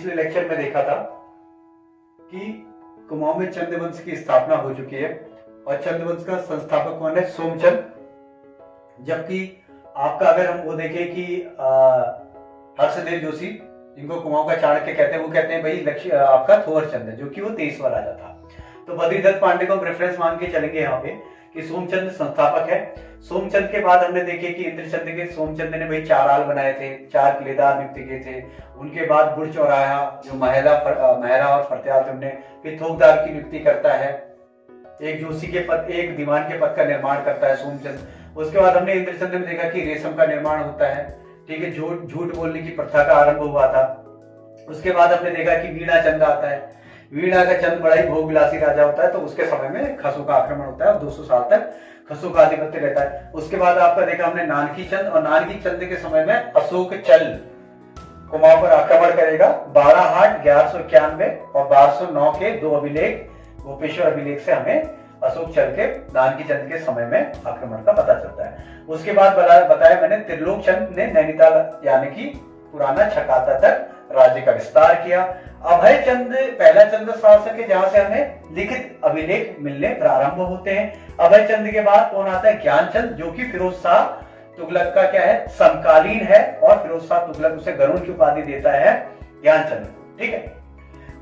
पिछले लेक्चर में देखा था कि कुमाऊं में चंद्रवंश की स्थापना हो चुकी है और चंद्रवंश का संस्थापक कौन है? सोमचंद। जबकि आपका अगर हम वो देखें कि हर्षदेव जोशी, जिनको कुमाऊं का चाणक्य कहते हैं, वो कहते हैं, भाई, लक्ष्य, आपका थोर चंद है जो कि वो तेईसवा राजा था। तो बद्रीदत्त पांडे को हम रेफरेंस मान के चलेंगे यहाँ पे। कि सोमचंद संस्थापक है। सोमचंद के बाद हमने देखे कि इंद्रचंद के सोमचंद ने भाई चार आल बनाए थे, चार किलेदार नियुक्त किए थे। उनके बाद बुढ़ चौराया जो महिला महरा और थे उन्हें फिर थोकदार की नियुक्ति करता है। एक जोशी के पद, एक दीवान के पद का निर्माण करता है सोमचंद। उसके बाद हमने इंद्रचंद में देखा कि रेशम का निर्माण होता है। ठीक है, झूठ झूठ बोलने की प्रथा का आरंभ हुआ था। उसके बाद हमने देखा कि वीणा चंद आता है। वीणा का चंद बड़ा ही भोगविलासी राजा होता है तो उसके समय में खसू का आक्रमण होता है, और 200 साल तक खसू का आधिपत्य रहता है। उसके बाद आपका देखा हमने नानकी चंद, और नानकी चंद के समय में अशोक चल कुमाऊं पर आक्रमण करेगा। बारह हाट ग्यारह सौ इक्यानवे और बारह सौ नौ के दो अभिलेख, गोपेश्वर अभिलेख से हमें अशोक चल के नानकी चंद के समय में आक्रमण का पता चलता है। उसके बाद बताया मैंने, त्रिलोक चंद ने नैनीताल यानी कि पुराना छकाता तक राज्य का विस्तार किया। अभय चंद, पहला चंद्र शासक है जहाँ से हमें लिखित अभिलेख मिलने प्रारंभ होते हैं। अभय चंद के बाद कौन आता है? ज्ञानचंद, जो कि फिरोज शाह तुगलक का क्या है? समकालीन है और फिरोज शाह तुगलक उसे गरुण की उपाधि देता है ज्ञानचंद ठीक है?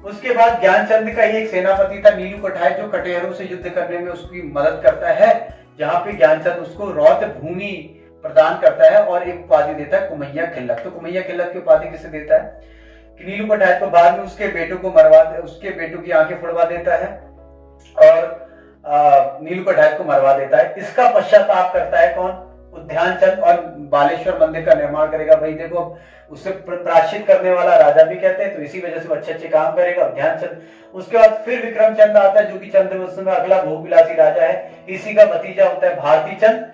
उसके बाद ज्ञानचंद का ही एक सेनापति था, नीलू कठाई जो कटेहरों से युद्ध करने में उसकी मदद करता है, जहाँ पे ज्ञानचंद उसको रौत भूमि प्रदान करता है और एक उपाधि देता है, कुमैया खिल्लक। तो कुमैया खिल्लक की उपाधि किसे देता है? नीलू को बाद में उसके बेटों को मरवा दे, उसके बेटों की आँखें फुड़वा देता है और नीलू पटायत को मरवा देता है। इसका पश्चाताप करता है कौन? उद्यान चंद और बालेश्वर मंदिर का निर्माण करेगा। भाई देखो उससे प्राश्चित करने वाला राजा भी कहते हैं तो इसी वजह से वो अच्छे अच्छे काम करेगा। ध्यान चंद, उसके बाद फिर विक्रम चंद आता है, जो कि चंद्र में अगला भोगविलासी राजा है। इसी का भतीजा होता है भारती चंद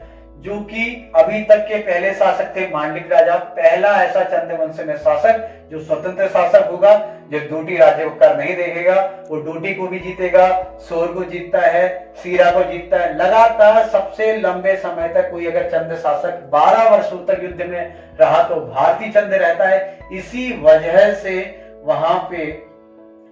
जो कि अभी तक के पहले शासक थे मांडलिक राजा। पहला ऐसा चंद्रवंश में शासक जो स्वतंत्र शासक होगा, जो डोटी राज्य कर नहीं देखेगा, वो डोटी को भी जीतेगा सोर को जीतता है, सीरा को जीतता है। लगातार सबसे लंबे समय तक कोई अगर चंद्र शासक 12 वर्षों तक युद्ध में रहा तो भारतीय चंद्र रहता है। इसी वजह से वहाँ पे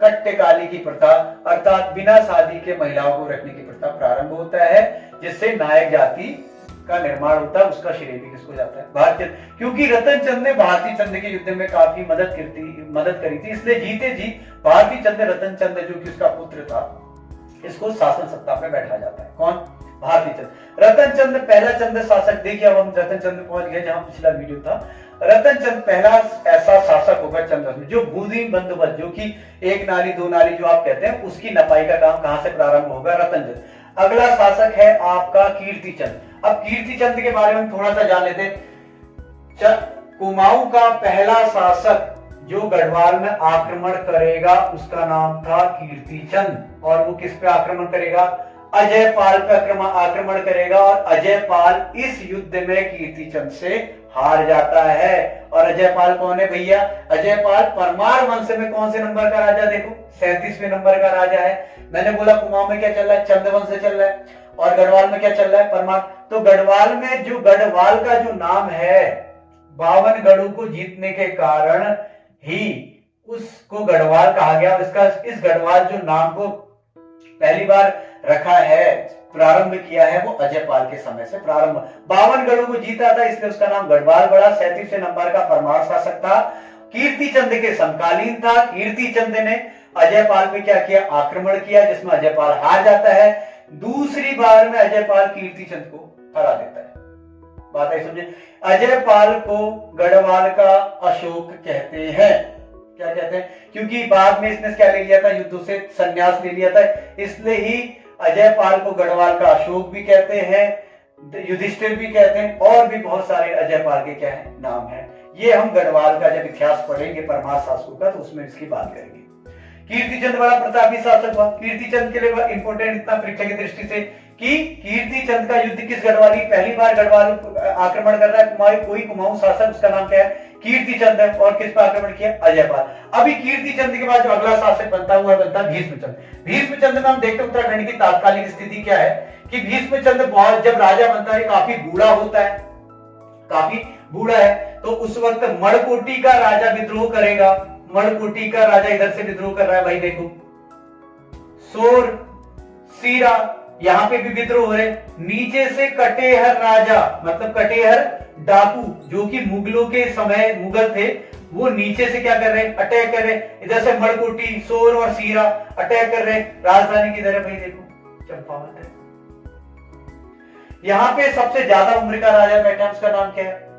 कट्टेकाली की प्रथा, अर्थात बिना शादी के महिलाओं को रखने की प्रथा प्रारंभ होता है, जिससे नायक जाति का निर्माण होता है, उसका श्रेय भी किसको जाता है? भारतीय क्योंकि रतन चंद ने भारतीय चंद के युद्ध में काफ़ी मदद करती मदद करी थी, इसलिए जीते जी भारतीय चंद, रतन चंद जो कि उसका पुत्र था, इसको शासन सत्ता पे बैठा जाता है। कौन? भारतीय चंद। रतन चंद पहला चंद शासक देखिए अब हम रतन चंद पहुँच गए जहाँ पिछला वीडियो था। रतन चंद पहला ऐसा शासक होगा चंद्र में जो भूधि बंदोबस्त जो कि एक नाली, दो नाली जो आप कहते हैं, उसकी नपाई का काम कहाँ से प्रारंभ होगा? रतन चंद। अगला शासक है आपका कीर्ति चंद अब कीर्ति चंद के बारे में थोड़ा सा जान लेते कुमाऊं का पहला शासक जो गढ़वाल में आक्रमण करेगा, उसका नाम था कीर्ति चंद और वो किस पे आक्रमण करेगा? अजय पाल पे आक्रमण करेगा और अजय पाल इस युद्ध में कीर्ति चंद से हार जाता है। और अजय पाल कौन है भैया? अजय पाल परमार वंश में कौन से नंबर का राजा? देखो, सैतीसवें नंबर का राजा है। मैंने बोला, कुमाऊं में क्या चल रहा है? चंद्रवंश से चल रहा है। और गढ़वाल में क्या चल रहा है? परमार। तो गढ़वाल में जो गढ़वाल का जो नाम है, बावन गढ़ों को जीतने के कारण ही उसको गढ़वाल कहा गया। इसका, इस गढ़वाल जो नाम को पहली बार रखा है प्रारंभ किया है वो अजय पाल के समय से प्रारंभ। बावन गढ़ों को जीता था, इसलिए उसका नाम गढ़वाल बड़ा सैतीसवें नंबर का परमार शासक था कीर्ति चंद के समकालीन था। कीर्ति चंद ने अजय पाल पे क्या किया? आक्रमण किया, जिसमें अजय पाल हार जाता है। दूसरी बार में अजय पाल कीर्ति चंद को हरा देता है। बात आई समझे? अजय पाल को गढ़वाल का अशोक कहते हैं। क्या कहते हैं? क्योंकि बाद में इसने क्या ले लिया था? युद्धों से संन्यास ले लिया था। इसलिए ही अजय पाल को गढ़वाल का अशोक भी कहते हैं, युधिष्ठिर भी कहते हैं, और भी बहुत सारे अजय पाल के क्या है, नाम है। ये हम गढ़वाल का जब इतिहास पढ़ेंगे परमार शासकों का तो उसमें इसकी बात करेंगे। कीर्ति चंद बड़ा प्रतापी शासक हुआ कीर्ति चंद के लिए इंपोर्टेंट इतना परीक्षा की दृष्टि से कि कीर्ति चंद का युद्ध किस गढ़वाली? पहली बार गढ़वाल आक्रमण कर रहा है कुमारी कोई कुमाऊं शासक, उसका नाम क्या है? कीर्ति चंद है। और किस पर आक्रमण किया? अजय पाल अभी कीर्ति चंद के बाद जो अगला शासक बनता हुआ बनता भीष्म चंद भीष्म चंद में हम देखते उत्तराखंड की तात्कालिक स्थिति क्या है? कि भीष्म चंद बहुत, जब राजा बनता है, काफ़ी बूढ़ा होता है। काफ़ी बूढ़ा है। तो उस वक्त मणकोटी का राजा विद्रोह करेगा। मणकोटी का राजा इधर से विद्रोह कर रहा है, भाई देखो। सोर, सीरा यहाँ पे भी विद्रोह हो रहे नीचे से कटेहर राजा मतलब कटेहर डाकू, जो कि मुगलों के समय मुगल थे, वो नीचे से क्या कर रहे हैं? अटैक कर रहे हैं। इधर से मड़कोटी सोर और सीरा अटैक कर रहे हैं। राजधानी की तरह भाई देखो, चंपावत है। यहाँ पे सबसे ज़्यादा उम्र का राजा बैठा उसका नाम क्या है?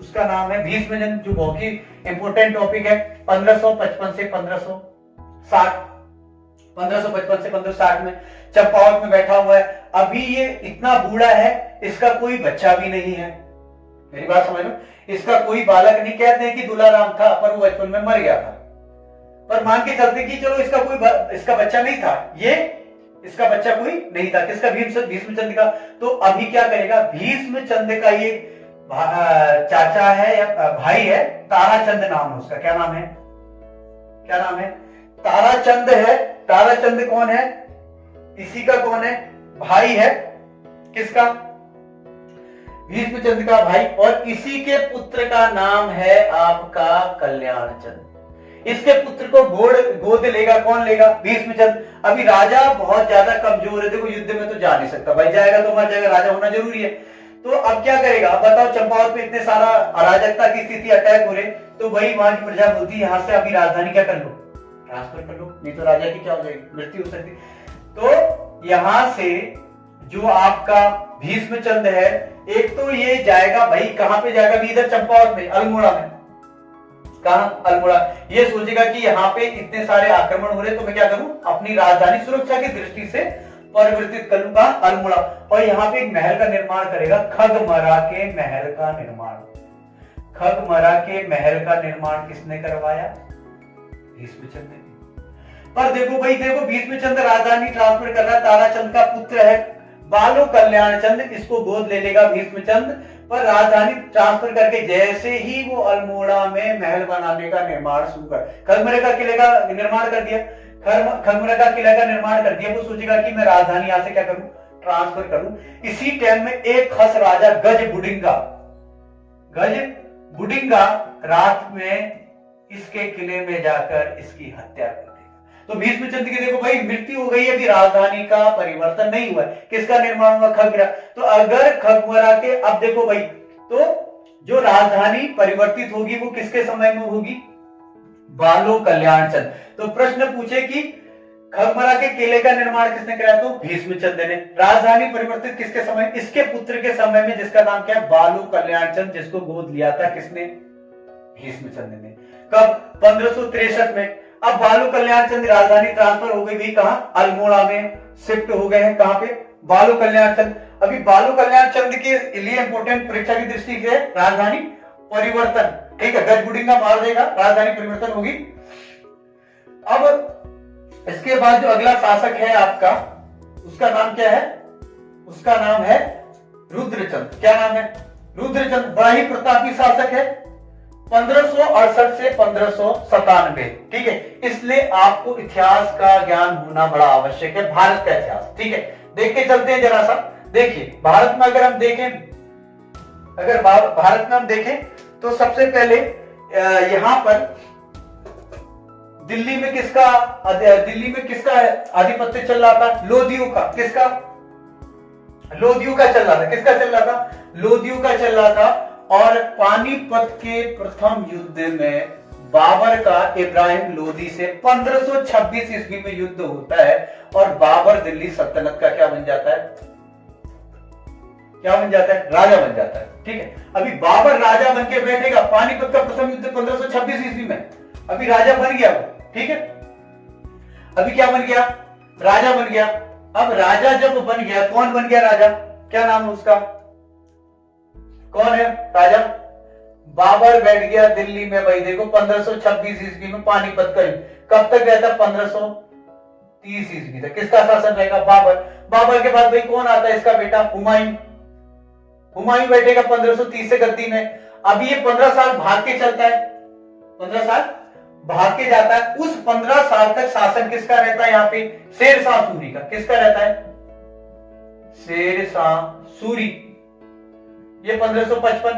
उसका नाम है भीष्मजन जो बहुत ही इंपोर्टेंट टॉपिक है 1555 से 1560 1555 से 1560 में चंपावत में बैठा हुआ है। अभी ये इतना बूढ़ा है, इसका कोई बच्चा भी नहीं है। मेरी बात समझ लो इसका कोई बालक नहीं। कहते हैं कि दुलाराम था, पर वो बचपन में मर गया था। पर मान के चलते कि चलो इसका कोई इसका बच्चा नहीं था। ये, इसका बच्चा कोई नहीं था। किसका? भीष्म भीष्म चंद का। तो अभी क्या करेगा? भीष्म चंद का ये चाचा है या भाई है? ताराचंद नाम है उसका। क्या नाम है? क्या नाम है? ताराचंद है ताराचंद कौन है? इसी का कौन है? भाई है। किसका? भीष्म चंद का भाई। और इसी के पुत्र का नाम है आपका कल्याण चंद इसके पुत्र को गोद गोद लेगा, कौन लेगा? भीष्म चंद अभी राजा बहुत ज़्यादा कमज़ोर है। देखो, युद्ध में तो जा नहीं सकता। भाई जाएगा तो मर जाएगा। राजा होना ज़रूरी है। तो अब क्या करेगा? अब बताओ, चंपावत में इतने सारा अराजकता की स्थिति, अटैक हो रहे तो वही वहाँ की प्रजा बोलती यहाँ से अभी राजधानी क्या कर लो ट्रांसफ़र कर लो नहीं तो राजा की क्या हो जाएगी? मृत्यु हो सकती। तो यहाँ से जो आपका भीष्म चंद है, एक तो ये जाएगा भाई, कहाँ पे जाएगा? भी इधर चंपावत में, अल्मोड़ा में। कहा? अल्मोड़ा। ये सोचेगा कि यहाँ पे इतने सारे आक्रमण हो रहे तो मैं क्या करूँ? अपनी राजधानी सुरक्षा की दृष्टि से परिवर्तित करूँगा अल्मोड़ा। और यहाँ पे एक महल का निर्माण करेगा, खगमरा के महल का निर्माण। खगमरा के महल का निर्माण किसने करवाया? भीष्मचंद ने। पर देखो भाई, देखो भीष्मचंद राजधानी ट्रांसफ़र कर रहा ताराचंद का पुत्र है, बालो कल्याण चंद इसको गोद ले लेगा भीष्मचंद पर राजधानी ट्रांसफ़र करके जैसे ही वो अल्मोड़ा में महल बनाने का निर्माण शुरू कर खगमरे का किले का निर्माण कर दिया खगमरे का किले का निर्माण कर दिया, वो सोचेगा कि मैं राजधानी यहाँ से क्या करूँ? ट्रांसफ़र करूँ। इसी टाइम में एक खस राजा, गज बुडिंगा गज बुडिंगा रात में इसके किले में जाकर इसकी हत्या कर तो भीष्म चंद्र की देखो भाई, मृत्यु हो गई अभी राजधानी का परिवर्तन नहीं हुआ किसका निर्माण हुआ? खगरा। तो अगर खगमरा के, अब देखो भाई तो जो राजधानी परिवर्तित होगी, वो किसके समय में होगी? बालो कल्याण चंद तो प्रश्न पूछे कि खगमरा के किले का निर्माण किसने कराया? तो भीष्मचंद ने। राजधानी परिवर्तित किसके समय? इसके पुत्र के समय में, जिसका नाम क्या है? बालू कल्याण चंद जिसको गोद लिया था किसने? भीष्मचंद ने। कब? पंद्रह में। अब बालू कल्याण चंद राजधानी ट्रांसफ़र हो गई कहा? अल्मोड़ा में शिफ्ट हो गए हैं कहाँ पे? बालू कल्याण चंद। अभी बालू कल्याण चंद के लिए इंपोर्टेंट परीक्षा की दृष्टि से राजधानी परिवर्तन, ठीक है? गजबुडिंग का मार देगा, राजधानी परिवर्तन होगी। अब इसके बाद जो अगला शासक है आपका, उसका नाम क्या है? उसका नाम है रुद्रचंद। क्या नाम है? रुद्रचंद बड़ा ही प्रतापी शासक है। पंद्रह से पंद्रह ठीक है? इसलिए आपको इतिहास का ज्ञान होना बड़ा आवश्यक है, भारत का इतिहास। ठीक है? देख के चलते हैं जरा सा। देखिए, भारत में अगर हम देखें, अगर भारत में हम देखें तो सबसे पहले यहाँ पर दिल्ली में किसका दिल्ली में किसका आधिपत्य चल रहा था? लोधियों का। किसका? लोधियों का चल रहा था। किसका चल रहा था? लोधियों का चल रहा था। और पानीपत के प्रथम युद्ध में बाबर का इब्राहिम लोधी से 1526 ईस्वी में युद्ध होता है और बाबर दिल्ली सल्तनत का क्या बन जाता है? क्या बन जाता है? राजा बन जाता है। ठीक है? अभी बाबर राजा बन के बैठेगा, पानीपत का प्रथम युद्ध 1526 ईस्वी में। अभी राजा बन गया ठीक है? अभी क्या बन गया? राजा बन गया। अब राजा जब बन गया, कौन बन गया राजा? क्या नाम है उसका? कौन है? राजा? बाबर बैठ गया दिल्ली में भाई, देखो 1526 ईस्वी में पानीपत कर कब तक गया था 1530 ईस्वी तक? किसका शासन रहेगा? बाबर। बाबर के बाद भाई कौन आता है इसका बेटा? हुमायूं। हुमायूं बैठेगा 1530 से गद्दी में। अभी ये 15 साल भाग के चलता है। 15 साल भाग के जाता है। उस 15 साल तक शासन किसका रहता है यहाँ पे? शेर शाह सूरी का। किसका रहता है? शेर शाह सूरी। ये 1555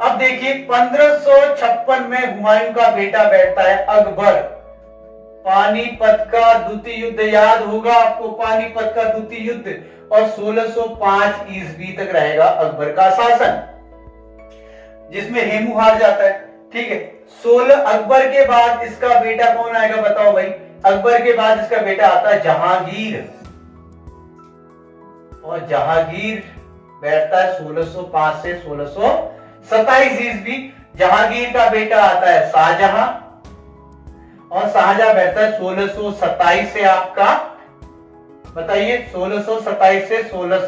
अब देखिए 1556 में हुमायूं का बेटा बैठता है अकबर। पानीपत का द्वितीय युद्ध याद होगा आपको, पानीपत का द्वितीय युद्ध। और 1605 ईस्वी तक रहेगा अकबर का शासन, जिसमें हेमू हार जाता है। ठीक है, सोलह अकबर के बाद इसका बेटा कौन आएगा बताओ भाई? अकबर के बाद इसका बेटा आता है जहांगीर। और जहांगीर बैठता है 1605 से 1627 ईस्वी। जहांगीर का बेटा आता है शाहजहां। और शाहजहां बैठता है 1627 से आपका। बताइए 1627 से सोलह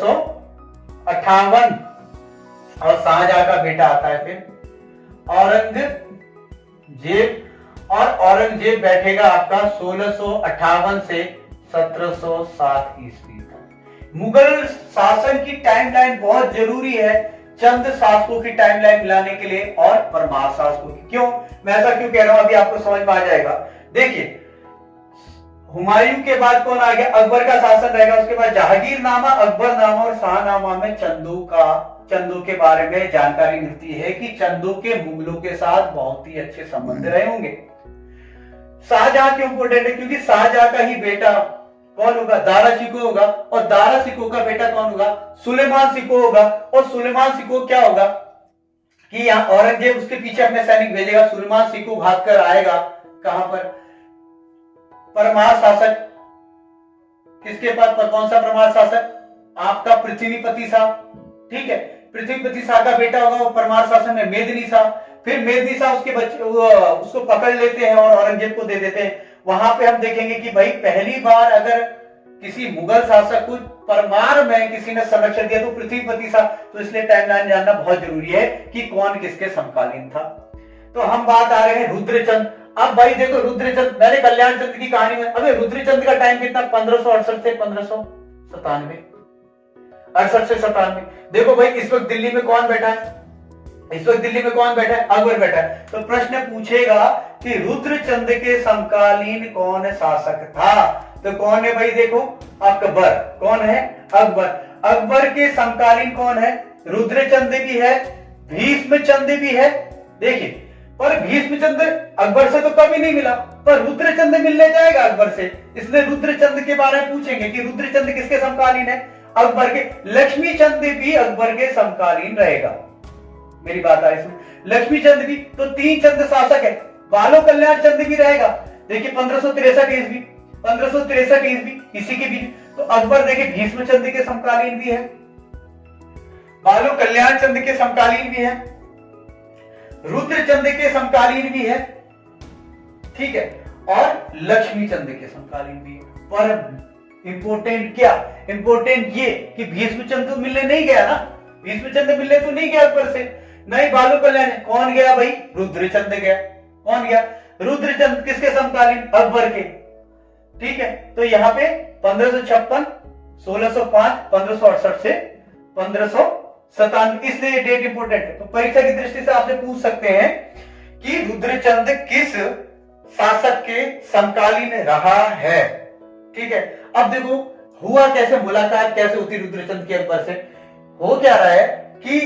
और शाहजहां का बेटा आता है फिर। औरंगज़ेब। और औरंगज़ेब बैठेगा आपका सोलह से 1707 ईस्वी। मुगल शासन की टाइमलाइन बहुत ज़रूरी है चंद शासकों की टाइमलाइन मिलाने के लिए और परमार शासकों की। क्यों? मैं ऐसा क्यों कह रहा हूँ? अभी आपको समझ में आ जाएगा। देखिए, हुमायूं के बाद कौन आ गया? अकबर का शासन रहेगा, उसके बाद जहांगीर नामा अकबर नामा और शाहनामा में चंदू का, चंदू के बारे में जानकारी मिलती है कि चंदू के मुगलों के साथ बहुत ही अच्छे संबंध रहे होंगे। शाहजहां क्यों इंपोर्टेंट है? क्योंकि शाहजहां का ही बेटा कौन होगा? दारा सिको होगा। और दारा सिको का बेटा कौन होगा? सुलेमान सिको होगा। और सुलेमान सिको क्या होगा? कि यहाँ औरंगज़ेब उसके पीछे अपने सैनिक भेजेगा। सुलेमान सिको भाग कर आएगा। कहाँ पर? परमार शासक। किसके पास? पर कौन सा परमार शासक? आपका पृथ्वीपति साहब ठीक है? पृथ्वीपति शाह का बेटा होगा वो परमार शासन में मेदनी शाह फिर मेदनी शाह उसके बच्चे उसको पकड़ लेते हैं और औरंगज़ेब को दे देते हैं। वहाँ पे हम देखेंगे कि भाई पहली बार अगर किसी मुगल शासक को परमार में किसी ने संरक्षण दिया तो पृथ्वीपति शाह तो इसलिए टाइमलाइन जानना बहुत ज़रूरी है कि कौन किसके समकालीन था। तो हम बात आ रहे हैं रुद्रचंद। अब भाई देखो रुद्रचंद, मैंने कल्याण चंद की कहानी में, अबे रुद्रचंद का टाइम कितना? पंद्रह से पंद्रह अड़सठ से सतानवे। देखो भाई, इस वक्त दिल्ली में कौन बैठा है? इस वक्त दिल्ली में कौन बैठा है? अकबर बैठा है। तो प्रश्न पूछेगा कि रुद्रचंद के समकालीन कौन शासक था? तो कौन है भाई देखो, अकबर। कौन है? अकबर। अकबर के समकालीन कौन है? रुद्रचंद भी है भीष्म चंद भी है। देखिए, पर भीष्म चंद अकबर से तो कभी नहीं मिला, पर रुद्रचंद मिलने जाएगा अकबर से। इसलिए रुद्रचंद के बारे में पूछेंगे कि रुद्रचंद किसके समकालीन है? अकबर के। लक्ष्मी चंद भी अकबर के समकालीन रहेगा। मेरी बात आ रही लक्ष्मी चंद भी तो तीन चंद शासक है। बालो कल्याण चंद भी रहेगा। देखिए, पंद्रह सौ तिरसठ ईस्वी, पंद्रह सौ तिरसठ ईस्वी, इसी के बीच। तो अकबर, देखिए, भीष्म चंद के समकालीन भी है। बालो कल्याण चंद के समकालीन भी है। रुद्र चंद के समकालीन भी है। ठीक है? और लक्ष्मी चंद के समकालीन भी है। पर इंपोर्टेंट क्या? इंपोर्टेंट ये कि भीष्मचंद तो मिलने नहीं गया ना। भीष्मचंद मिलने तो नहीं गया ऊपर से। नहीं, बालू कल्याण कौन गया भाई? रुद्रचंद गया। कौन गया? रुद्रचंद किसके समकालीन? अकबर के। ठीक है तो यहाँ पे पंद्रह सौ पंद्रह सौ पंद्रह इसलिए डेट इंपोर्टेंट है। तो परीक्षा की दृष्टि से आपसे पूछ सकते हैं कि रुद्रचंद किस शासक के समकालीन रहा है? ठीक है, अब देखो, हुआ कैसे, मुलाकात कैसे होती रुद्रचंद के अकबर से? हो क्या रहा है कि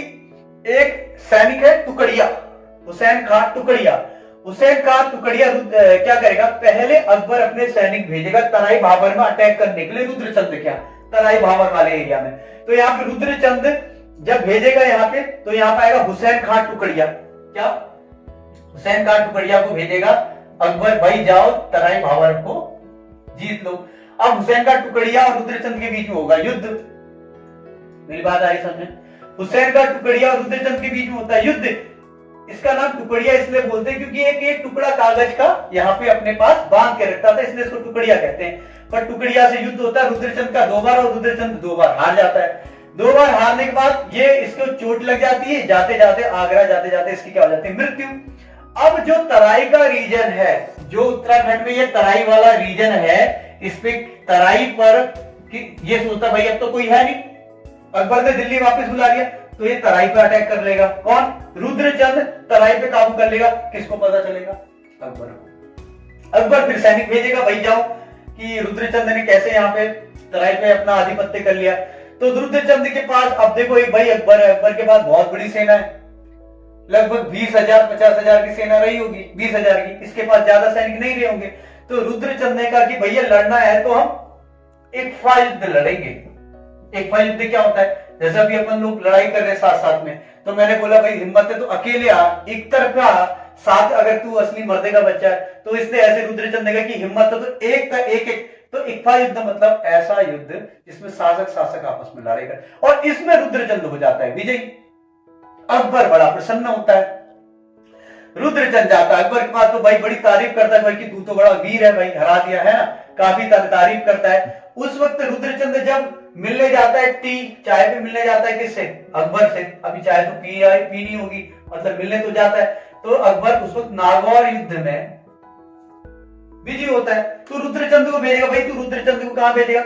एक सैनिक है, टुकड़िया। हुसैन खान टुकड़िया। हुसैन खान टुकड़िया क्या करेगा? पहले अकबर अपने सैनिक भेजेगा, तराई भावर में अटैक करने के लिए रुद्रचंद क्या तराई भावर वाले एरिया में। तो यहाँ पे रुद्रचंद जब भेजेगा यहाँ पे तो यहाँ पे आएगा हुसैन खान टुकड़िया। क्या? हुसैन खान टुकड़िया को भेजेगा, अकबर, भाई जाओ, तराई भावर को जीत लो। अब हुसैन का टुकड़िया और रुद्रचंद के बीच में होगा युद्ध। मेरी बात आई समझे? हुसैन का टुकड़िया और रुद्रचंद के बीच में होता है युद्ध। इसका नाम टुकड़िया इसलिए बोलते हैं क्योंकि एक एक टुकड़ा कागज़ का यहाँ पे अपने पास बाँध के रखता था, इसलिए इसको टुकड़िया कहते हैं। पर टुकड़िया से युद्ध होता है, रुद्रचंद का दो बार और रुद्रचंद दो बार हार जाता है। दो बार हारने के बाद ये इसको चोट लग जाती है, जाते जाते, आगरा, जाते जाते इसकी क्या हो जाती है? मृत्यु। अब जो तराई का रीजन है, जो उत्तराखंड में ये तराई वाला रीजन है, इस पे तराई पर कि ये सोचता भाई अब तो कोई है नहीं। अकबर ने दिल्ली वापस बुला लिया। तो ये तराई पे अटैक कर लेगा। कौन? रुद्रचंद तराई पे काबू कर लेगा। किसको पता चलेगा? अकबर अकबर फिर सैनिक भेजेगा, भाई जाओ। कि रुद्रचंद ने कैसे यहाँ पे तराई पे अपना आधिपत्य कर लिया। तो रुद्रचंद के पास, अब देखो एक भाई अकबर है। अकबर के पास बहुत बड़ी सेना है। लगभग बीस हज़ार, पचास हज़ार की सेना रही होगी। बीस हज़ार की। इसके पास ज़्यादा सैनिक नहीं रहे होंगे। तो रुद्रचंद ने कहा कि, भैया, लड़ना है तो हम एक फ़ाइल लड़ेंगे। एक फ़ाइल क्या होता है? जैसे अभी अपन लोग लड़ाई कर रहे साथ साथ में तो मैंने बोला, भाई, हिम्मत है तो अकेले आ, एक तरफा साथ अगर तू असली मर्दे का बच्चा है तो इसने ऐसे रुद्रचंद ने कहा कि हिम्मत है तो एक का एक एक तो इक्फा युद्ध मतलब ऐसा युद्ध जिसमें शासक शासक आपस में लड़ेगा और इसमें रुद्रचंद हो जाता है, विजयी। अकबर बड़ा प्रसन्न होता है। रुद्रचंद जाता है, अकबर के पास तो भाई बड़ी तारीफ़ करता है, भाई कि तू तो बड़ा वीर है, भाई, हरा दिया है ना, काफ़ी तारीफ़ करता है। उस वक्त रुद्रचंद जब मिलने जाता है टी, चाय पे मिलने जाता है किससे? अकबर से। अभी चाय तो पी आई, पी नहीं होगी। मतलब मिलने तो जाता है। तो अकबर उस वक्त नागौर युद्ध में बिज़ी होता है। तो रुद्रचंद को भेजेगा। भाई, तू रुद्रचंद को कहाँ भेजेगा?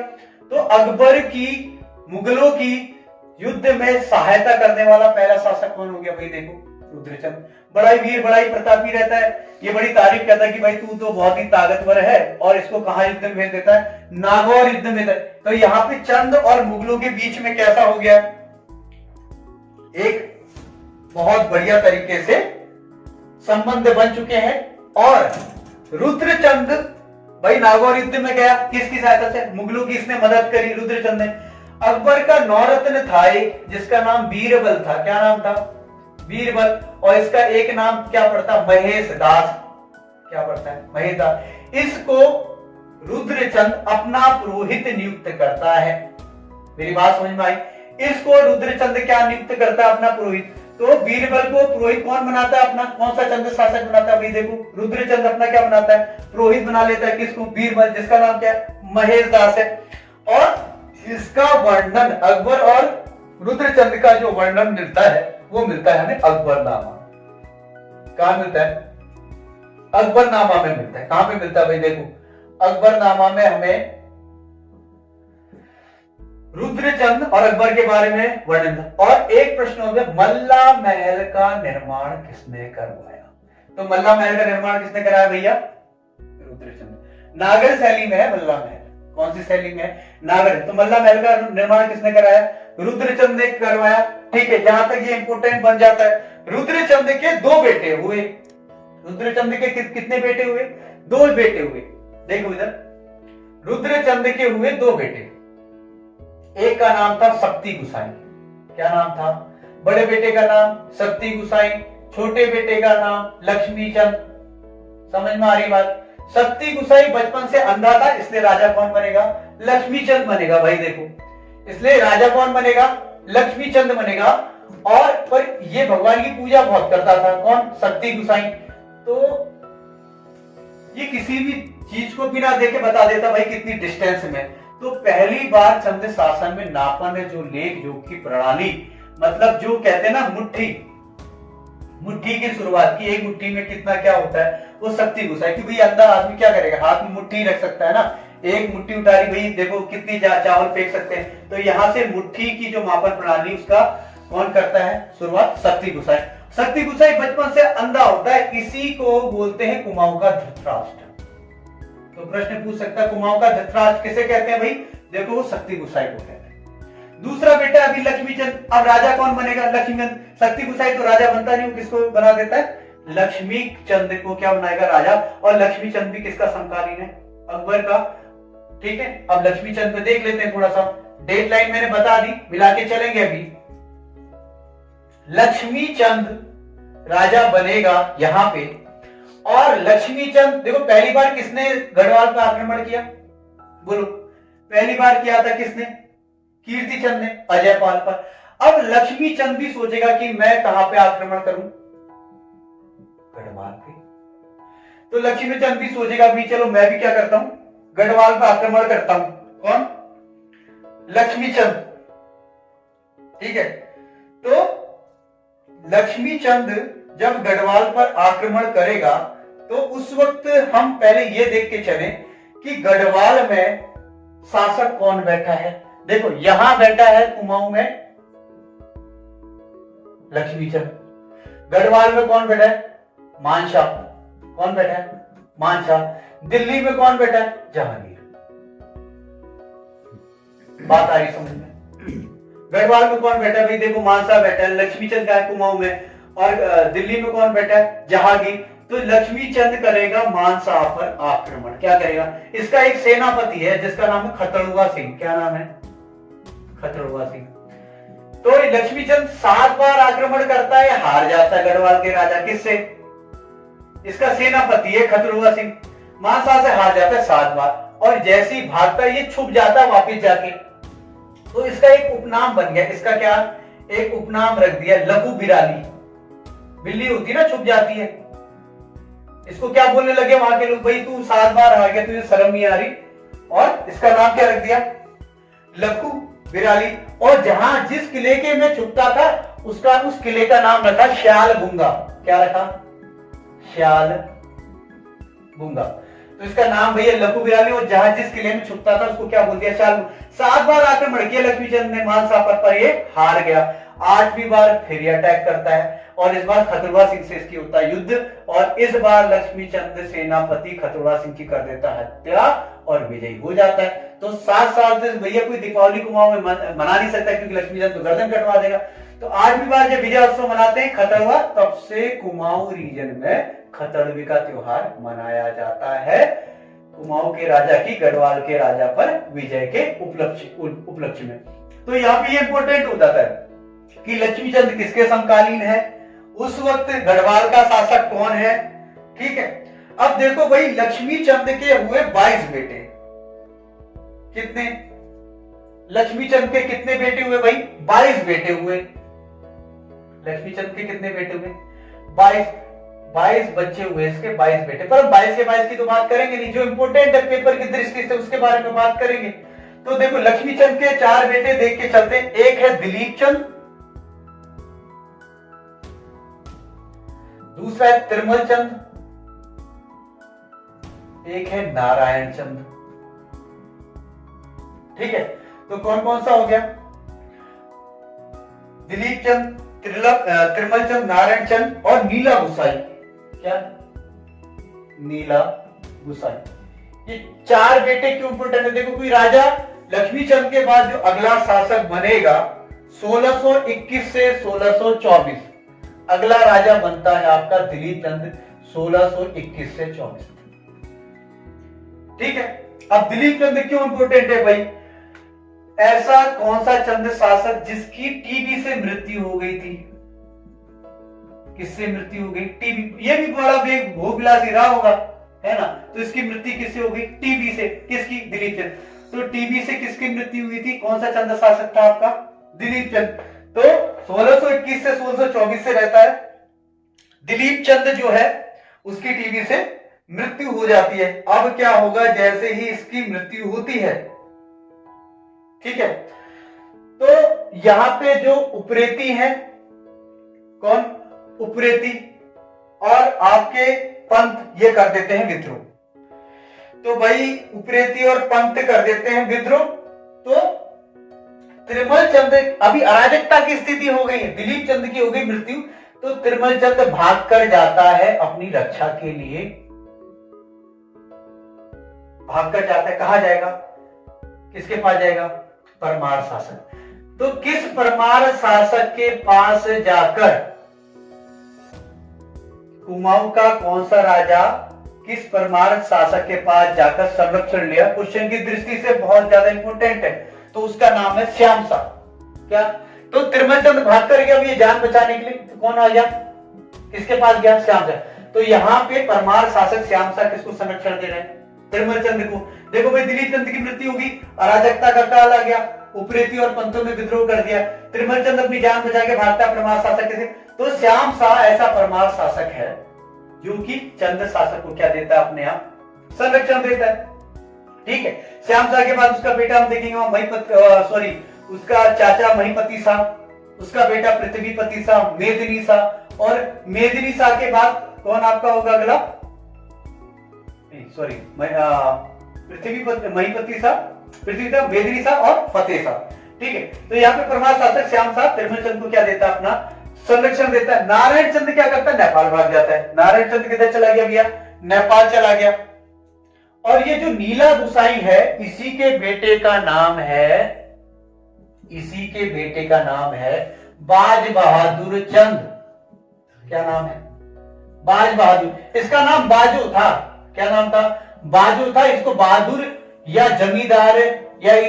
तो अकबर की, मुगलों की युद्ध में सहायता करने वाला पहला शासक कौन हो गया? भाई, देखो, रुद्रचंद। बड़ा ही वीर बड़ा ही प्रतापी रहता है। ये बड़ी तारीफ़ करता है कि भाई, तू तो बहुत ही ताकतवर है और इसको कहा युद्ध में भेज देता है? नागौर युद्ध में तो यहाँ पे चंद और मुगलों के बीच में कैसा हो गया? एक बहुत बढ़िया तरीके से संबंध बन चुके हैं और रुद्रचंद, भाई नागौर युद्ध में गया। किसकी सहायता से? मुगलों की इसने मदद करी रुद्रचंद ने। अकबर का नौरत्न था एक, जिसका नाम बीरबल था। क्या नाम था? बीरबल और इसका एक नाम क्या पड़ता? महेश दास। क्या पड़ता है? महेश दास। इसको रुद्रचंद अपना पुरोहित नियुक्त करता है। मेरी बात समझ में आई? इसको रुद्रचंद क्या नियुक्त करता है अपना पुरोहित? तो बीरबल को पुरोहित कौन बनाता है अपना? कौन सा चंद्र शासक बनाता है? भाई देखो, रुद्रचंद अपना क्या बनाता है? पुरोहित बना लेता है किसको? बीरबल जिसका नाम क्या है? महेश दास है। और इसका वर्णन अकबर और रुद्रचंद का जो वर्णन मिलता है, वो मिलता है हमें अकबरनामा। कहा मिलता है? अकबरनामा में मिलता है। कहाँ पे मिलता है भाई? देखो अकबरनामा में हमें रुद्रचंद और अकबर के बारे में वर्णन और एक प्रश्न हो गया मल्ला महल का निर्माण किसने करवाया? तो मल्ला महल का निर्माण किसने कराया भैया? रुद्रचंद। नागर शैली में है मल्ला महल। कौन सी शैली में है? नागर। तो मल्ला महल का निर्माण किसने कराया? रुद्रचंद ने करवाया। ठीक है जहाँ तक ये इंपोर्टेंट बन जाता है रुद्रचंद के दो बेटे हुए। रुद्रचंद कि, कितने बेटे हुए? दो बेटे हुए। देखो इधर। रुद्रचंद के हुए दो बेटे। एक का नाम था शक्ति गुसाई। क्या नाम था? बड़े बेटे का नाम शक्ति गुसाई, छोटे बेटे का नाम लक्ष्मी चंद समझ में आ रही बात? शक्ति गुसाई बचपन से अंधा था, इसलिए राजा कौन बनेगा? लक्ष्मी चंद बनेगा भाई, देखो। इसलिए राजा कौन बनेगा? लक्ष्मी चंद बनेगा। और, पर ये भगवान की पूजा बहुत करता था। कौन? शक्ति गुसाई। तो ये किसी भी चीज़ को बिना देखे बता देता भाई कितनी डिस्टेंस में। तो पहली बार चंद्र शासन में नापन जो लेख जो की प्रणाली मतलब जो कहते हैं ना मुट्ठी मुट्ठी की शुरुआत की, एक मुट्ठी में कितना क्या होता है, वो शक्ति घुसा है क्योंकि अंदर आदमी क्या करेगा? हाथ में मुट्ठी रख सकता है ना। एक मुट्ठी उतारी, भाई देखो कितनी चावल फेंक सकते हैं। तो यहाँ से मुट्ठी की जो मापन प्रणाली, उसका कौन करता है? शुरुआत शक्ति घुसाई शक्ति घुसाई बचपन से अंधा होता है, इसी को बोलते हैं कुमाऊं का धृतराष्ट्र। तो प्रश्न पूछ सकता है, कुमाऊं का धृतराज किसे कहते हैं भाई? देखो, वो शक्ति गुसाई को कहते हैं। दूसरा बेटा अभी लक्ष्मी चंद अब राजा कौन बनेगा? लक्ष्मी चंद शक्ति गुसाई तो राजा बनता नहीं किसको बना देता है? लक्ष्मी चंद को क्या बनाएगा राजा? और लक्ष्मी चंद भी किसका समकालीन है? अकबर का। ठीक है, अब लक्ष्मी चंद पे देख लेते हैं थोड़ा सा डेट लाइन मैंने बता दी, मिला के चलेंगे अभी। लक्ष्मी चंद राजा बनेगा यहाँ पे। और लक्ष्मी चंद देखो, पहली बार किसने गढ़वाल पर आक्रमण किया? बोलो। पहली बार किया था किसने? कीर्ति चंद ने, अजय पाल पर। अब लक्ष्मी चंद भी सोचेगा कि मैं कहाँ पे आक्रमण करूँ? गढ़वाल पे। तो लक्ष्मी चंद भी सोचेगा भी, चलो, मैं भी क्या करता हूँ? गढ़वाल पर आक्रमण करता हूँ। कौन? लक्ष्मी चंद ठीक है। तो लक्ष्मी चंद जब गढ़वाल पर आक्रमण करेगा तो उस वक्त हम पहले ये देख के चले कि गढ़वाल में शासक कौन बैठा है। देखो, यहाँ बैठा है कुमाऊं में लक्ष्मीचंद। गढ़वाल में कौन बैठा है? मानशाह कौन बैठा है? मानशाह दिल्ली में कौन बैठा है? जहांगीर। बात आ रही समझ में। गढ़वाल में कौन बैठा है? भाई देखो मानसा बैठा है, लक्ष्मीचंद का है कुमाऊं में। और दिल्ली में कौन बैठा है? जहांगीर। तो लक्ष्मी चंद करेगा मानसा पर आक्रमण। क्या करेगा? इसका एक सेनापति है, जिसका नाम है खतड़ुआ सिंह। क्या नाम है? खतड़ुआ सिंह। तो लक्ष्मी चंद सात बार आक्रमण करता है, हार जाता है गढ़वाल के राजा। किससे? इसका सेनापति है खतरुआ सिंह। मानसा से हार जाता है सात बार। और जैसे ही भागता, ये छुप जाता है वापिस जाके। तो इसका एक उपनाम बन गया। इसका क्या? एक उपनाम रख दिया, लघु बिराली। बिल्ली होती ना, छुप जाती है। इसको क्या बोलने लगे वहाँ के लोग? भाई, तू सात बार आ गया, तुझे शर्म नहीं आ रही? और इसका नाम क्या रख दिया? लखू, बिराली। और जहाँ जिस किले के में छुपता था, उसका, उस किले का नाम रखा श्याल बुंगा। क्या रखा? श्याल बुंगा। तो इसका नाम भैया लघु बिराली, और जहाँ जिस किले में छुपता था, उसको क्या बोल दिया? श्याल सात बार आक्रमण किया लक्ष्मीचंद ने, मान सापर पर ये हार गया। आठवीं बार फिर अटैक करता है। और इस बार खतुरवा सिंह से इसकी होता युद्ध, और इस बार लक्ष्मी चंद सेनापति खतुरवा सिंह की कर देता हत्या और विजयी हो जाता है। तो सात साल से भैया कोई दीपावली कुमाऊं में मना नहीं सकता क्योंकि लक्ष्मी चंद तो गर्दन कटवा देगा। तो आज भी बार जब विजय उत्सव मनाते हैं खतरवा, तब से कुमाऊं रीजन में खतरवी का त्योहार मनाया जाता है। कुमाऊं के राजा की गढ़वाल के राजा पर विजय के उपलक्ष्य उपलक्ष्य में। तो यहाँ पे ये इंपॉर्टेंट हो जाता है कि लक्ष्मी चंद किसके समकालीन है? उस वक्त गढ़वाल का शासक कौन है? ठीक है। अब देखो भाई लक्ष्मी चंद के हुए 22 बेटे। कितने? लक्ष्मी चंद के कितने बेटे हुए भाई? 22 बेटे हुए। लक्ष्मी चंद के कितने बेटे हुए? 22 22 बच्चे हुए इसके 22 बेटे। पर 22 के 22 की तो बात करेंगे नहीं। जो इंपोर्टेंट है पेपर की दृष्टि से उसके बारे में बात करेंगे। तो देखो लक्ष्मी चंद के चार बेटे देख के चलते एक है दिलीप चंद दूसरा है त्रिमल चंद। एक है नारायण चंद। ठीक है तो कौन कौन सा हो गया? दिलीप चंद त्रिमल चंद, नारायण चंद और नीला गुसाई। क्या? नीला गुसाई। ये चार बेटे क्यों इंपोर्टेंट है? देखो, कोई राजा लक्ष्मी चंद के बाद जो अगला शासक बनेगा 1621 से 1624 अगला राजा बनता है आपका दिलीप चंद 1621 से 24 ठीक है? अब दिलीप चंद क्यों इंपोर्टेंट है भाई? ऐसा कौन सा चंद शासक जिसकी टीबी से मृत्यु हो गई थी? किससे मृत्यु हो गई? टीबी ये भी बड़ा बेग भोगविलासी रहा होगा, है ना? तो इसकी मृत्यु किससे हो गई? टीबी से। किसकी? दिलीप चंद तो टीबी से किसकी मृत्यु हुई थी? कौन सा चंद शासक था आपका? दिलीप चंद तो 1621 से 1624 से रहता है। दिलीप चंद जो है, उसकी टीवी से मृत्यु हो जाती है। अब क्या होगा, जैसे ही इसकी मृत्यु होती है। ठीक है? तो यहाँ पे जो उपरेती है, कौन? उपरेती। और आपके पंत ये कर देते हैं विद्रोह। तो भाई, उपरेती और पंत कर देते हैं विद्रोह। तो त्रिमल चंद, अभी अराजकता की स्थिति हो गई है दिलीप चंद की हो गई मृत्यु तो त्रिमल चंद भाग कर जाता है अपनी रक्षा के लिए। भाग कर जाता है, कहा जाएगा? किसके पास जाएगा? परमार शासक। तो किस परमार शासक के पास जाकर, कुमाऊं का कौन सा राजा किस परमार शासक के पास जाकर संरक्षण लिया? क्वेश्चन की दृष्टि से बहुत ज़्यादा इंपोर्टेंट है। तो उसका नाम है श्याम सा। क्या? तो त्रिमल चंद भाग कर गया जान बचाने के लिए कौन आ गया? किसके पास गया? श्याम सा। तो यहाँ पे परमार शासक श्याम सा किसको संरक्षण दे रहे हैं? त्रिमल चंद को। देखो भाई, दिलीप चंद की मृत्यु होगी, अराजकता का काल आ गया, उपरेती और पंथों में विद्रोह कर दिया। त्रिमल चंद अपनी जान बचा के भागता परमार शासक कैसे तो श्याम शाह ऐसा परमार शासक है, जो कि चंद्र शासक को क्या देता है? अपने आप संरक्षण देता है। ठीक है? श्याम शाह के बाद उसका बेटा हम देखेंगे सॉरी उसका चाचा महीपति शाह उसका बेटा पृथ्वीपति शाह मेदिनी शाह और मेदिनी शाह के बाद कौन आपका होगा अगला? सॉरी पृथ्वी महीपति शाह पृथ्वी शाह मेदिनी शाह और फतेह शाह ठीक है? तो यहाँ पे प्रभात शासक श्याम शाह त्रिमल चंद को क्या देता अपना? संरक्षण देता है। नारायण चंद क्या करता है? नेपाल भाग जाता है। नारायण चंद किधर चला गया भैया? नेपाल चला गया। और ये जो नीला गुसाई है, इसी के बेटे का नाम है, इसी के बेटे का नाम है बाज बहादुर चंद। क्या नाम है? बाज बहादुर। इसका नाम बाजू था। क्या नाम था? बाजू था, इसको बहादुर या जमींदार या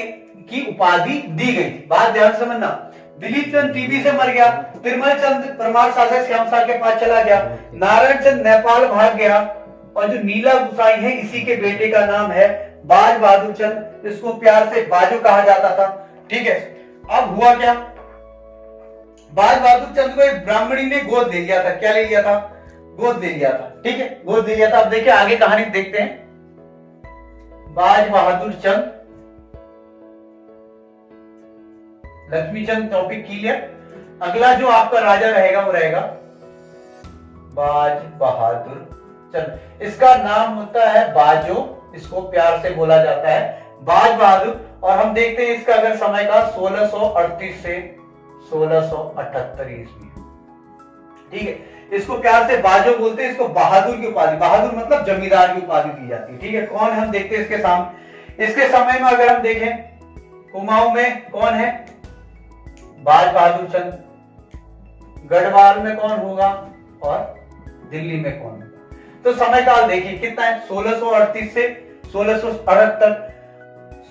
की उपाधि दी गई। थी बात ध्यान समझना। दिलीप चंद टीबी से मर गया तिरमल चंद परमार शासक श्याम शाह के पास चला गया, नारायण चंद नेपाल भाग गया और जो नीला गुसाई है, इसी के बेटे का नाम है बाज बहादुर चंद इसको प्यार से बाजू कहा जाता था। ठीक है, अब हुआ क्या? बाज बहादुर चंद को एक ब्राह्मणी ने गोद ले लिया था। क्या ले लिया था? गोद ले लिया था। ठीक है, गोद ले लिया था। अब देखिए, आगे कहानी देखते हैं। बाज बहादुर चंद लक्ष्मीचंद टॉपिक क्लियर अगला जो आपका राजा रहेगा, वो रहेगा बाज बहादुर चंद। इसका नाम होता है बाजो, इसको प्यार से बोला जाता है। बाज बहादुर और हम देखते हैं इसका अगर समय का 1638 से 1678 ईस्वी। ठीक है? इसको प्यार से बाजो बोलते हैं, इसको बहादुर की उपाधि, बहादुर मतलब जमींदार की उपाधि दी जाती है। ठीक है? कौन हम देखते हैं इसके सामने? इसके समय में अगर हम देखें, कुमाऊं में कौन है? बाज बहादुर चंद। गढ़वाल में कौन होगा? और दिल्ली में कौन तो समय काल देखिए, कितना है? 1638 से 1678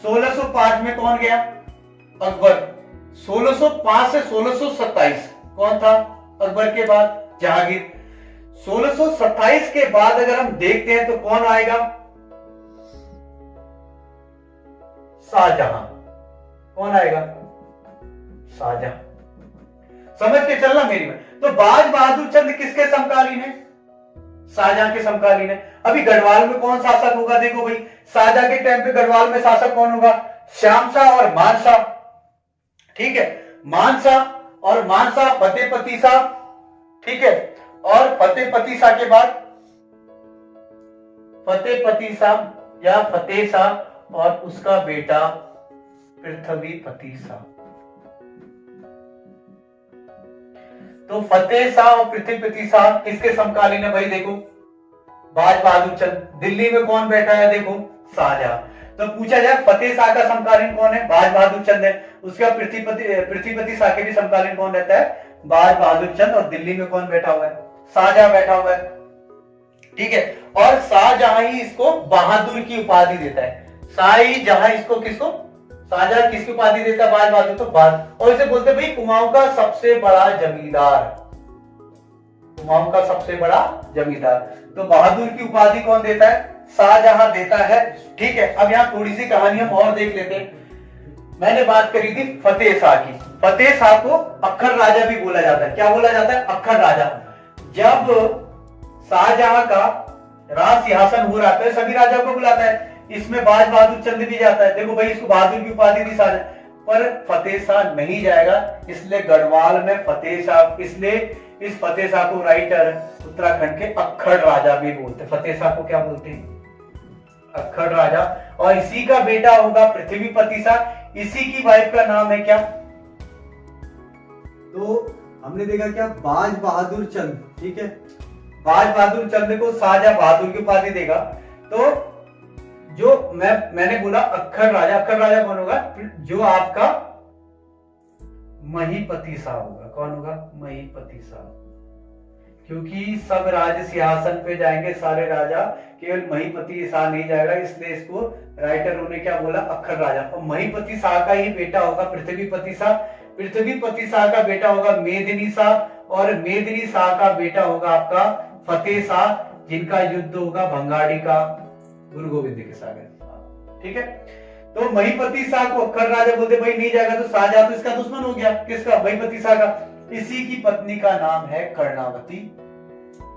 1605 में कौन गया? अकबर। 1605 से 1627 कौन था? अकबर के बाद जहांगीर। 1627 के बाद अगर हम देखते हैं तो कौन आएगा? शाहजहां। कौन आएगा? शाहजहां। समझ के चलना मेरी में तो बाज बहादुर चंद किसके समकालीन है? शाहजहां के समकालीन है। अभी गढ़वाल में कौन शासक होगा? देखो भाई, शाहजहां के टाइम पे गढ़वाल में शासक कौन होगा? श्याम शाह और मानसा ठीक है? मानसा और मानसा फतेहपति शाह। ठीक है? और फतेहपति शाह के बाद फतेहपति शाह या फतेह शाह और उसका बेटा पृथ्वी पति शाह। तो फतेह शाह और पृथ्वीपति शाह किसके समकालीन है भाई देखो? बाज बहादुर चंद। दिल्ली में कौन बैठा है देखो? शाहजहां। तो पूछा जाए, फतेह शाह का समकालीन कौन है? बाज बहादुर चंद है। उसका पृथ्वीपति पृथ्वीपति शाह के भी समकालीन कौन रहता है? बाज बहादुर चंद और दिल्ली में कौन बैठा हुआ है? शाहजहां बैठा हुआ है। ठीक है? और शाहजहां ही इसको बहादुर की उपाधि देता है। शाही जहाँ इसको किसको? शाहजहां किसकी उपाधि देता बाज बहादुर तो बाज और इसे बोलते भाई, कुमाऊं का सबसे बड़ा जमींदार। कुमाऊं का सबसे बड़ा जमींदार। तो बहादुर की उपाधि कौन देता है? शाहजहां देता है। ठीक है, अब यहाँ थोड़ी सी कहानी हम और देख लेते हैं। मैंने बात करी थी फतेह शाह की। फतेह शाह को अखर राजा भी बोला जाता है। क्या बोला जाता है? अखर राजा। जब शाहजहां का राज सिंहासन हो रहा तो सभी राजाओं को बुलाता है। इसमें बाज बहादुर चंद भी जाता है। देखो भाई, इसको बहादुर की उपाधि दी सारे। पर फतेह शाह नहीं जाएगा, इसलिए गढ़वाल में फतेह शाह, इसलिए इस फतेह शाह को राइटर उत्तराखंड के अखड़ राजा भी बोलते फतेह शाह को क्या बोलते हैं? अखड़ राजा। और इसी का बेटा होगा पृथ्वीपति शाह। इसी की वाइफ का नाम है क्या? तो हमने देखा क्या? बाज बहादुर चंद, ठीक है? बाज बहादुर चंद को शाहजहां बहादुर की उपाधि देगा। तो जो मैं, मैंने बोला अक्षर राजा अक्षर राजा कौन होगा? जो आपका महीपति सा होगा। कौन होगा? महीपति सा क्योंकि सब राज सिंहासन पे जाएँगे, सारे राजा केवल महीपति शाह नहीं जाएगा, इसलिए इसको राइटर ने क्या बोला? अक्षर राजा। और महीपति शाह का ही बेटा होगा पृथ्वीपति शाह पृथ्वीपति शाह का बेटा होगा मेदिनी शाह और मेदिनी शाह का बेटा होगा आपका फतेह शाह जिनका युद्ध होगा भंगाड़ी का। गुरु गोविंद के सागर। ठीक है? तो महीपति शाह को अखर राजा बोलते भाई नहीं जाएगा तो शाहजहां तो इसका दुश्मन हो गया। किसका? महीपति शाह का। इसी की पत्नी का नाम है कर्णावती,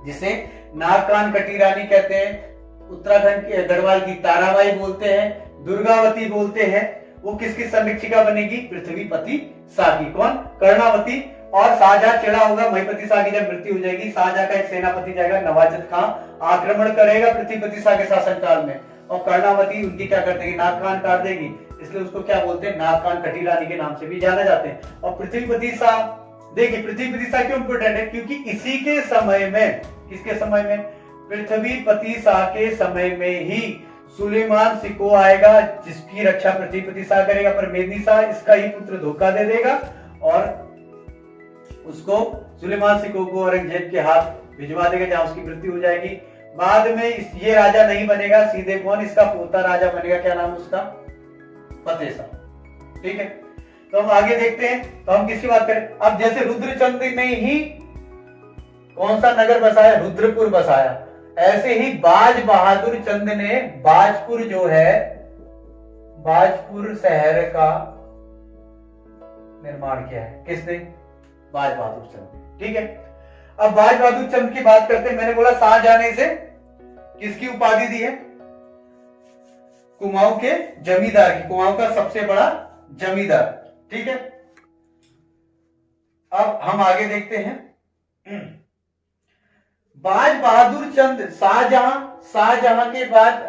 जिसे नागकान कटी रानी कहते हैं। उत्तराखंड के गढ़वाल की ताराबाई बोलते हैं, दुर्गावती बोलते हैं। वो किसकी संरक्षिका बनेगी? पृथ्वीपति की। कौन? कर्णावती। और शाहजहां चिड़ा होगा, महीपति शाह की जब मृत्यु हो जाएगी शाहजहां का एक सेनापति जाएगा नवाजत खान आक्रमण करेगा पृथ्वीपति शाह के शासन काल में। और कर्णावती उनकी क्या कर देगी? नाग कान काट देगी। इसलिए उसको क्या बोलते हैं? नाग कान कटी रानी के नाम से भी जाना जाते हैं। और पृथ्वीपति शाह देखिए, पृथ्वीपति शाह क्यों इंपोर्टेंट है? क्योंकि इसी के समय में, किसके समय में? पृथ्वीपति शाह के समय में ही सुलेमान सिको आएगा, जिसकी रक्षा पृथ्वीपति शाह करेगा, पर मेदी शाह इसका ही पुत्र धोखा दे देगा। और उसको सुलेमान सिको को औरंगज़ेब के हाथ भिजवा देगा जहाँ उसकी मृत्यु हो जाएगी। बाद में इस ये राजा नहीं बनेगा, सीधे कौन इसका पोता राजा बनेगा? क्या नाम उसका? फतेह शाह ठीक है? तो हम आगे देखते हैं। तो हम किसकी बात करें? अब जैसे रुद्रचंद ने ही कौन सा नगर बसाया? रुद्रपुर बसाया। ऐसे ही बाज बहादुर चंद ने बाजपुर जो है, बाजपुर शहर का निर्माण किया है। किसने? बाज बहादुर चंद। ठीक है? अब बाज बहादुर चंद की बात करते हैं। मैंने बोला शाहजहां से किसकी उपाधि दी है? कुमाऊं के जमींदार की। कुमाऊं का सबसे बड़ा जमींदार। ठीक है? अब हम आगे देखते हैं। बाज बहादुर चंद शाहजहां शाहजहां के बाद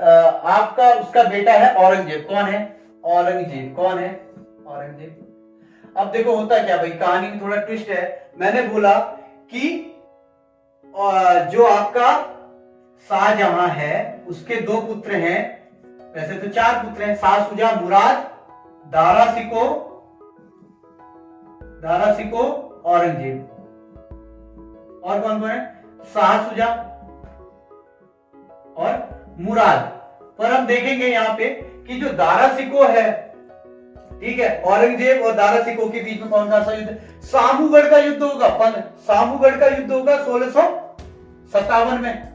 आपका उसका बेटा है औरंगज़ेब। कौन है? औरंगज़ेब। कौन है? औरंगज़ेब। अब देखो होता क्या भाई, कहानी में थोड़ा ट्विस्ट है। मैंने बोला कि जो आपका शाहजहां है, उसके दो पुत्र हैं। वैसे तो चार पुत्र हैं शाह सुजा मुराद, दारा सिको दारा सिको, औरंगज़ेब। और कौन कौन है? शाह सुजा और मुराद। पर हम देखेंगे यहाँ पे कि जो दारा सिको है ठीक है? औरंगज़ेब और दारा सिको के बीच में कौन सा युद्ध? सामूगढ़ का युद्ध होगा सामूगढ़ का युद्ध होगा सोलह सत्तावन में।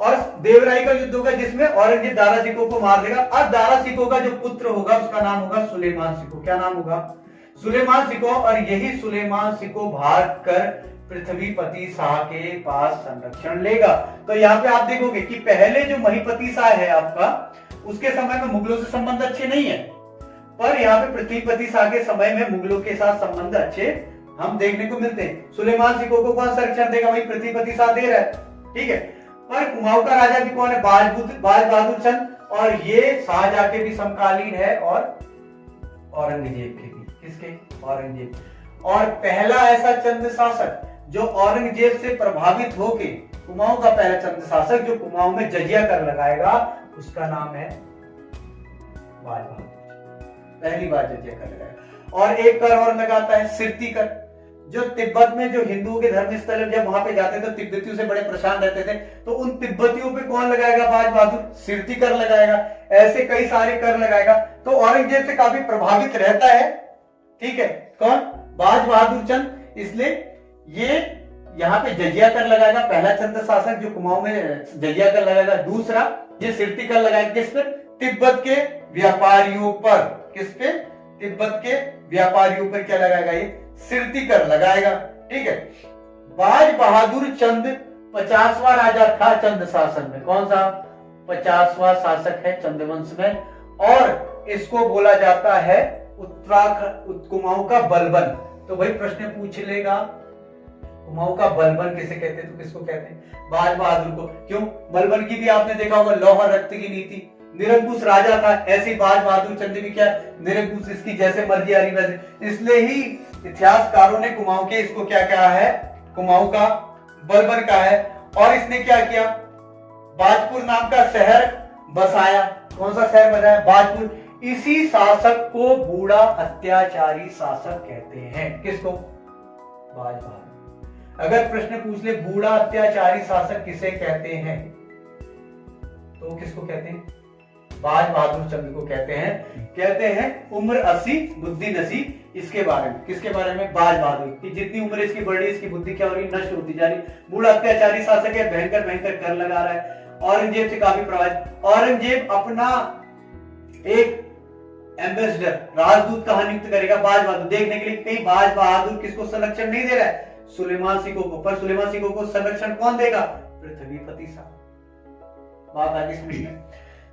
और देवराई का युद्ध होगा जिसमें औरंगज़ेब दारा सिको को मार देगा। अब दारा सिको का जो पुत्र होगा, उसका नाम होगा सुलेमान सिको क्या नाम होगा? सुलेमान सिको और यही सुलेमान सिको भाग कर पृथ्वीपति शाह के पास संरक्षण लेगा। तो यहाँ पे आप देखोगे कि पहले जो महीपति शाह है आपका, उसके समय में मुगलों से संबंध अच्छे नहीं है। पर यहाँ पे पृथ्वीपति शाह के समय में मुगलों के साथ संबंध अच्छे हम देखने को मिलते हैं। सुलेमान सिको को कौन संरक्षण देगा? वही पृथ्वीपति शाह दे रहा है। ठीक है? पर कुमाऊं का राजा भी कौन है? बाज बहादुर चंद। और ये शाहजहा के भी समकालीन है और औरंगज़ेब के भी। किसके? औरंगज़ेब। और पहला ऐसा चंद शासक जो औरंगज़ेब से प्रभावित होके कुमाऊं का पहला चंद शासक जो कुमाऊं में जजिया कर लगाएगा, उसका नाम है बाज बहादुर। पहली बार जजिया कर लगाएगा और एक कर और लगाता है, सिरती कर। जो तिब्बत में जो हिंदुओं के धर्म स्थल जब वहाँ पे जाते थे तो तिब्बतियों से बड़े परेशान रहते थे। तो उन तिब्बतियों पे कौन लगाएगा बाज बहादुर? सिरती कर लगाएगा। ऐसे कई सारे कर लगाएगा। तो औरंगज़ेब से काफ़ी प्रभावित रहता है। ठीक है, कौन? बाज बहादुर चंद। इसलिए ये यहाँ पे जजिया कर लगाएगा। पहला चंद्र शासक जो कुमाऊं में जजिया कर लगाएगा। दूसरा, ये सिरती कर लगाएगा किस पर तिब्बत के व्यापारियों पर। किस पे? तिब्बत के व्यापारियों पर क्या लगाएगा ये? सिरती कर लगाएगा, ठीक है? बाज बहादुर चंद, पचासवा राजा था चंद शासन में। कौन सा? पचासवा शासक है चंद्रवंश में। और इसको बोला जाता है उत्तराखंड कुमाऊं का बलबन। तो भाई प्रश्न पूछ लेगा। कुमाऊं का बलबन किसे कहते हैं? तो किसको कहते हैं? बाज बहादुर को। क्यों? बलबन की भी आपने देखा होगा, लौह रक्त की नीति। निरंकुश राजा था, ऐसी बाज बहादुर चंद भी क्या। निरंकुश इसकी जैसे मर्ज़ी आ रही, वैसे। इसलिए ही इतिहासकारों ने कुमाऊं के इसको क्या कहा है? कुमाऊं का बलबन का है। और इसने क्या किया? बाजपुर नाम का शहर बसाया। कौन सा शहर बनाया बाजपुर। इसी शासक को बूढ़ा अत्याचारी शासक कहते हैं। किसको? बाज बहादुर अगर प्रश्न पूछ ले, बूढ़ा अत्याचारी शासक किसे कहते हैं? तो किसको कहते हैं? बाज बहादुर चंद्र को कहते हैं। कहते हैं, उम्र अस्सी, बुद्धि नसी इसके बारे में। किसके बारे में? बाज बहादुर। की जितनी उम्र इसकी बढ़ रही इसकी बुद्धि क्या हो रही नष्ट होती जा रही बूढ़ा अत्याचारी शासक है भयंकर भयंकर कर लगा रहा है। औरंगज़ेब से काफ़ी प्रभावित। औरंगज़ेब अपना एक एम्बेसडर राजदूत कहा नियुक्त करेगा? बाज बहादुर। देखने के लिए कहीं बाज बहादुर किसको संरक्षण नहीं दे रहा है? सुलेमान सिंह को। पर सुलेमान सिंह को संरक्षण कौन देगा? पृथ्वीपति साहब। बात आगे समझ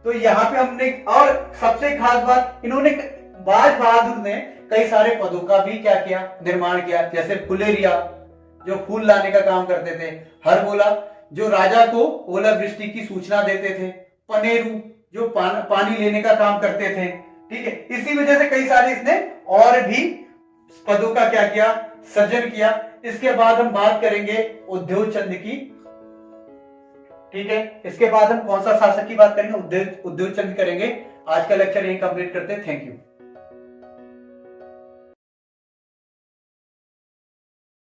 तो यहाँ पे हमने और सबसे खास बात इन्होंने बाज बहादुर ने कई सारे पदों का भी क्या किया निर्माण किया। जैसे फुलेरिया जो फूल लाने का काम करते थे हर बोला। जो राजा को ओलावृष्टि की सूचना देते थे पनेरू जो पान, पानी लेने का काम करते थे ठीक है। इसी वजह से कई सारे इसने और भी पदों का क्या किया सृजन किया। इसके बाद हम बात करेंगे उद्योग चंद की ठीक है? इसके बाद हम कौन सा शासक की बात करेंगे? उद्योग उद्योग चंद करेंगे। आज का लेक्चर यही कंप्लीट करते हैं। Thank you